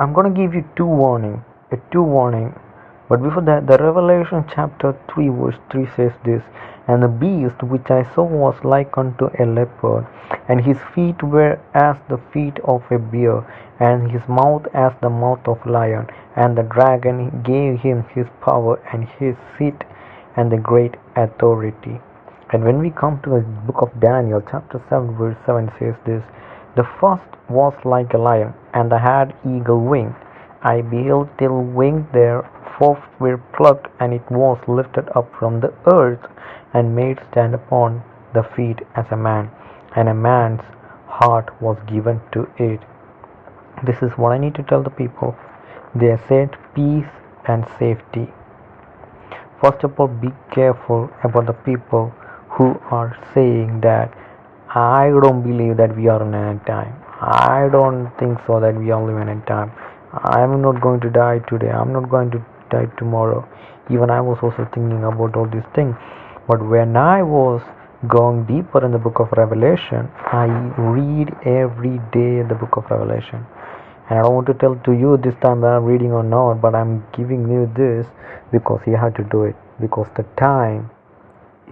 I'm gonna give you two warning, a two warning. But before that, the Revelation chapter 3 verse 3 says this, And the beast which I saw was like unto a leopard, and his feet were as the feet of a bear, and his mouth as the mouth of a lion. And the dragon gave him his power and his seat and the great authority. And when we come to the book of Daniel, chapter 7, verse 7 says this The first was like a lion, and had eagle wing. I beheld till wing their forth were plucked, and it was lifted up from the earth, and made stand upon the feet as a man, and a man's heart was given to it. This is what I need to tell the people. They said peace and safety. First of all, be careful about the people who are saying that I don't believe that we are in a time. I don't think so that we are living in a time. I'm not going to die today. I'm not going to die tomorrow. Even I was also thinking about all these things. But when I was going deeper in the book of Revelation, I read every day the book of Revelation. And I don't want to tell to you this time that I'm reading or not, but I'm giving you this because you have to do it. Because the time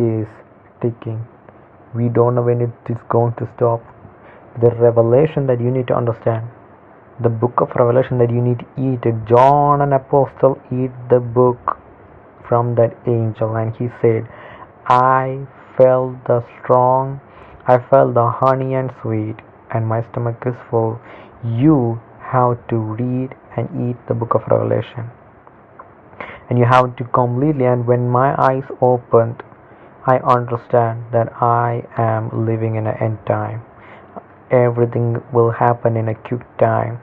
is ticking. We don't know when it is going to stop. The revelation that you need to understand. The book of revelation that you need to eat. John an apostle eat the book from that angel. And he said i felt the strong i felt the honey and sweet and my stomach is full. You have to read and eat the book of revelation. And you have to completely and when my eyes opened i understand that i am living in an end time. Everything will happen in a quick time.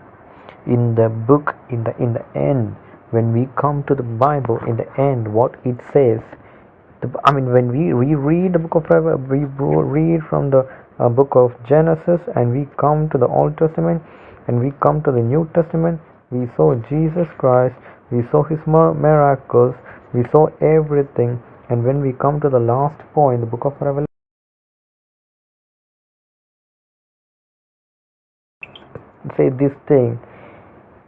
In the book in the in the end when we come to the bible in the end what it says the, i mean when we reread the book of we read from the uh, book of genesis and we come to the old testament and we come to the new testament we saw jesus christ we saw his miracles we saw everything and when we come to the last point the book of revelation say this thing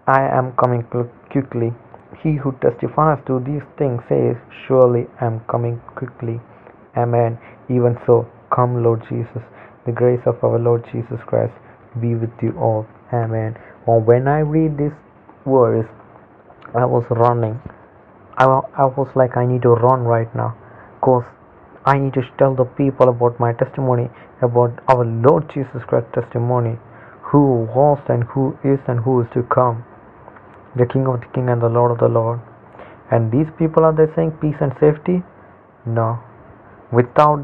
I am coming quickly. He who testifies to these things says, Surely I am coming quickly. Amen. Even so, come, Lord Jesus. The grace of our Lord Jesus Christ be with you all. Amen. Well, when I read this verse, I was running. I, I was like, I need to run right now because I need to tell the people about my testimony, about our Lord Jesus Christ testimony, who was and who is and who is to come the King of the King and the Lord of the Lord. And these people are they saying peace and safety? No. Without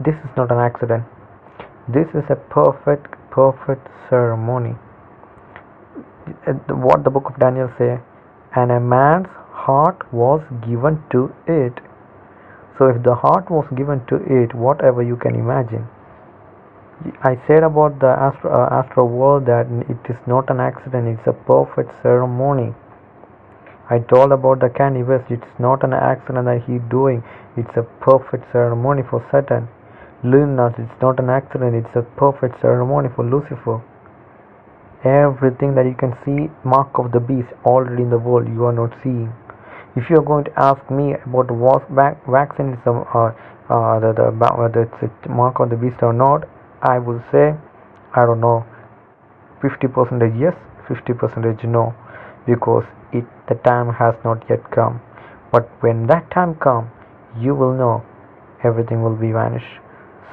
this is not an accident. This is a perfect, perfect ceremony. What the book of Daniel say, and a man's heart was given to it. So if the heart was given to it, whatever you can imagine, I said about the astro, uh, astro world that it is not an accident, it's a perfect ceremony. I told about the West, it's not an accident that he's doing, it's a perfect ceremony for Satan. Lunas, it's not an accident, it's a perfect ceremony for Lucifer. Everything that you can see, mark of the beast, already in the world, you are not seeing. If you are going to ask me about vaccine is uh, uh, the, the, whether it's a mark of the beast or not, I will say I don't know 50 percentage yes 50 percentage no because it the time has not yet come. But when that time come you will know everything will be vanished.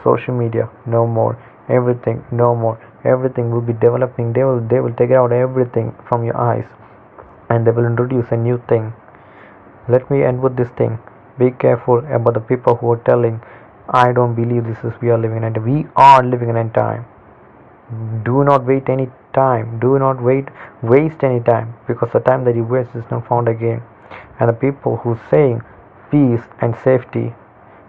Social media no more. Everything no more. Everything will be developing. They will they will take out everything from your eyes and they will introduce a new thing let me end with this thing be careful about the people who are telling I don't believe this is we are living in we are living in a time. Do not wait any time. Do not wait waste any time because the time that you waste is not found again. And the people who saying peace and safety,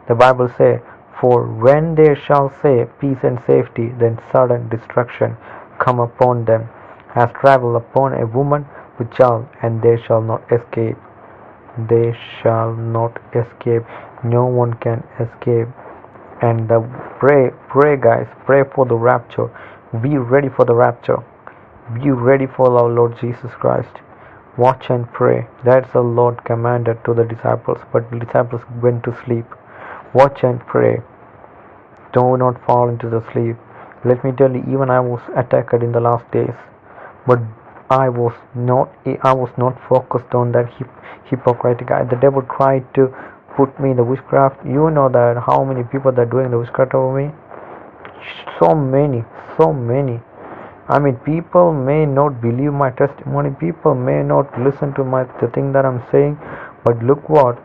the Bible say, for when they shall say peace and safety, then sudden destruction come upon them, as travel upon a woman with child, and they shall not escape. They shall not escape. No one can escape and pray pray guys pray for the rapture be ready for the rapture Be ready for our Lord Jesus Christ. Watch and pray. That's the Lord commanded to the disciples, but the disciples went to sleep. Watch and pray. Do not fall into the sleep. Let me tell you, even I was attacked in the last days, but I was not. I was not focused on that hip, guy. The devil tried to put me in the witchcraft. You know that how many people that are doing the witchcraft over me? So many, so many. I mean, people may not believe my testimony. People may not listen to my the thing that I'm saying. But look what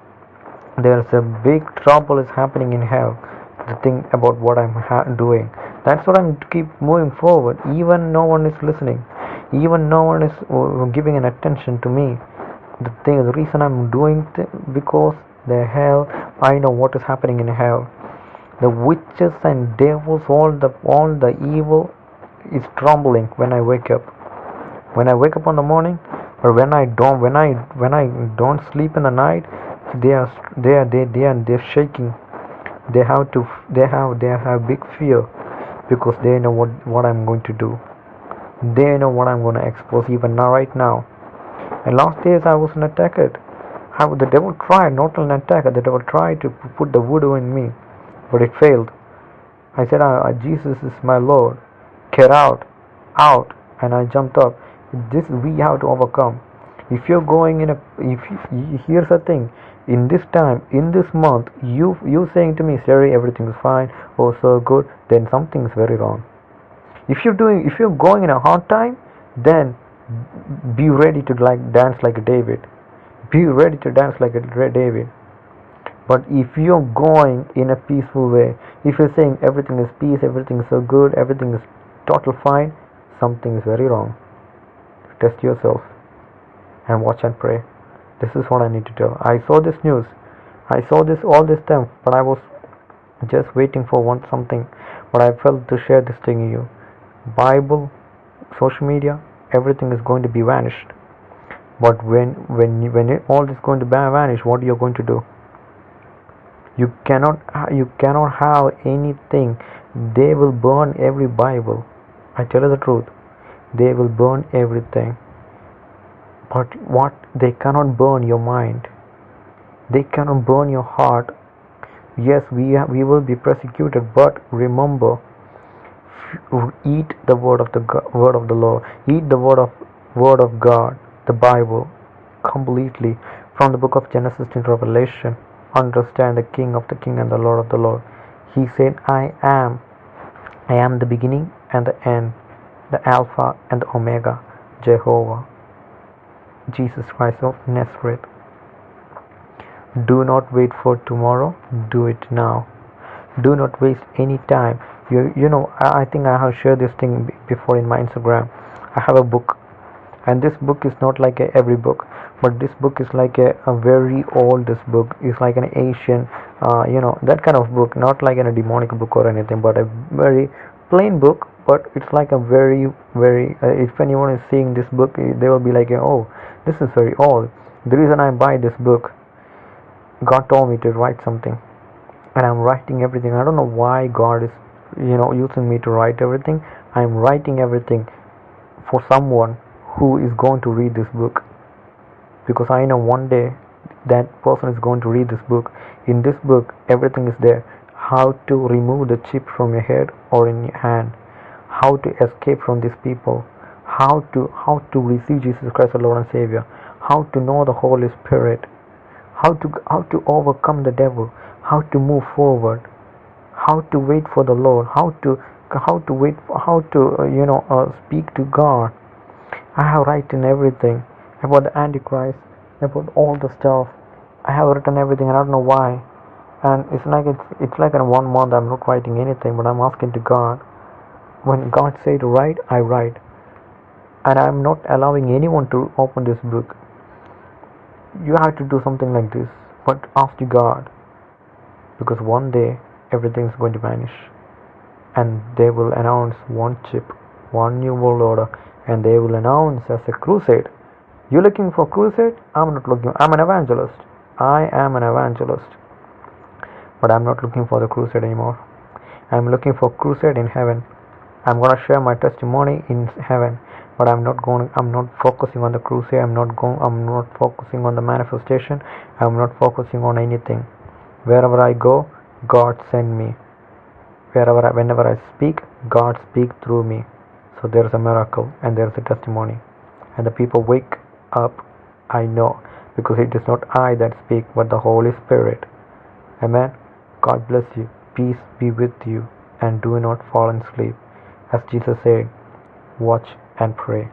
there's a big trouble is happening in hell. The thing about what I'm doing. That's what I'm keep moving forward. Even no one is listening. Even no one is uh, giving an attention to me. The thing, the reason I'm doing th- because the hell, I know what is happening in hell. The witches and devils, all the all the evil is trembling when I wake up. When I wake up in the morning, or when I don't, when I when I don't sleep in the night, they are they are they they are they're shaking. They have to they have they have big fear because they know what what I'm going to do. They know what I'm going to expose even now right now. And last days I was an attacker. How the devil tried not an attacker. The devil tried to put the voodoo in me, but it failed. I said, ah, Jesus is my Lord get out out and i jumped up this we have to overcome if you're going in a if you, here's the thing in this time in this month you you saying to me Siri everything is fine oh so good then something is very wrong if you're doing if you're going in a hard time then be ready to like dance like a David be ready to dance like a David but if you're going in a peaceful way if you're saying everything is peace everything is so good everything is total fine, something is very wrong. Test yourself and watch and pray. This is what I need to tell. I saw this news. I saw this all this time, but I was just waiting for one something. But I felt to share this thing with you. Bible, social media, everything is going to be vanished. But when when when it, all is going to vanish, what are you going to do? You cannot you cannot have anything. They will burn every Bible I tell you the truth, they will burn everything. But what they cannot burn your mind, they cannot burn your heart. Yes, we we will be persecuted, but remember, eat the word of the word of the Lord, eat the word of word of God, the Bible, completely from the book of Genesis to Revelation. Understand the King of the King and the Lord of the Lord. He said, "I am." I am the beginning and the end, the Alpha and the Omega, Jehovah, Jesus Christ of Nazareth. Do not wait for tomorrow, do it now. Do not waste any time. You, you know, I, think I have shared this thing before in my Instagram. I have a book, and this book is not like a, every book, but this book is like a, a very old this book. Is like an Asian, uh, you know, that kind of book, not like in a demonic book or anything, but a very plain book. But it's like a very very uh, if anyone is seeing this book eh, they will be like oh this is very old. The reason i buy this book god told me to write something. And i'm writing everything. I don't know why god is you know using me to write everything. I'm writing everything for someone who is going to read this book. Because i know one day that person is going to read this book. In this book everything is there. How to remove the chip from your head or in your hand. How to escape from these people. How to how to receive jesus christ our lord and savior. How to know the holy spirit. How to how to overcome the devil. How to move forward how to wait for the lord how to how to wait for, how to uh, you know uh, speak to god. I have written everything about the antichrist about all the stuff. I have written everything i don't know why. And it's like it's it's like in one month i'm not writing anything but i'm asking to god. When god say to write i write. And i'm not allowing anyone to open this book. You have to do something like this but ask to god. Because one day everything is going to vanish. And they will announce one chip one new world order and they will announce as a crusade. You're looking for crusade? I'm not looking i'm an evangelist. I am an evangelist. But I'm not looking for the crusade anymore. I'm looking for crusade in heaven. I'm gonna share my testimony in heaven. but i'm not going i'm not focusing on the crusade. I'm not going i'm not focusing on the manifestation. I'm not focusing on anything. Wherever i go god send me. Wherever I, whenever i speak god speak through me. So there's a miracle and there's a testimony. And the people wake up i know because it is not i that speak but the holy spirit. Amen. God bless you. Peace be with you. And do not fall asleep as jesus said watch and pray